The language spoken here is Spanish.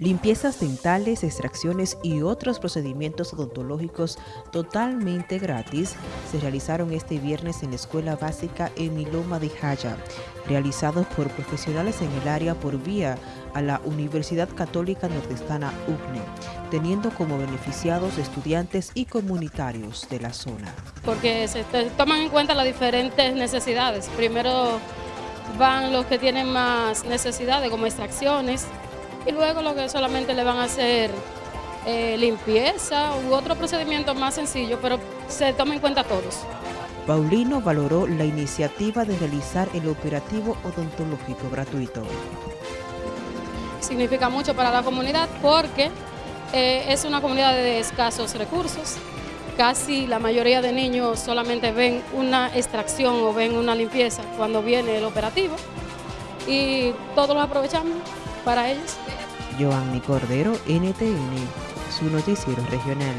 Limpiezas dentales, extracciones y otros procedimientos odontológicos totalmente gratis se realizaron este viernes en la Escuela Básica Emiloma de Jaya, realizados por profesionales en el área por vía a la Universidad Católica Nordestana UCNE, teniendo como beneficiados estudiantes y comunitarios de la zona. Porque se toman en cuenta las diferentes necesidades. Primero van los que tienen más necesidades, como extracciones, y luego lo que solamente le van a hacer eh, limpieza u otro procedimiento más sencillo, pero se toma en cuenta todos. Paulino valoró la iniciativa de realizar el operativo odontológico gratuito. Significa mucho para la comunidad porque eh, es una comunidad de escasos recursos. Casi la mayoría de niños solamente ven una extracción o ven una limpieza cuando viene el operativo y todos lo aprovechamos para ellos. Joanny Cordero, NTN, su noticiero regional.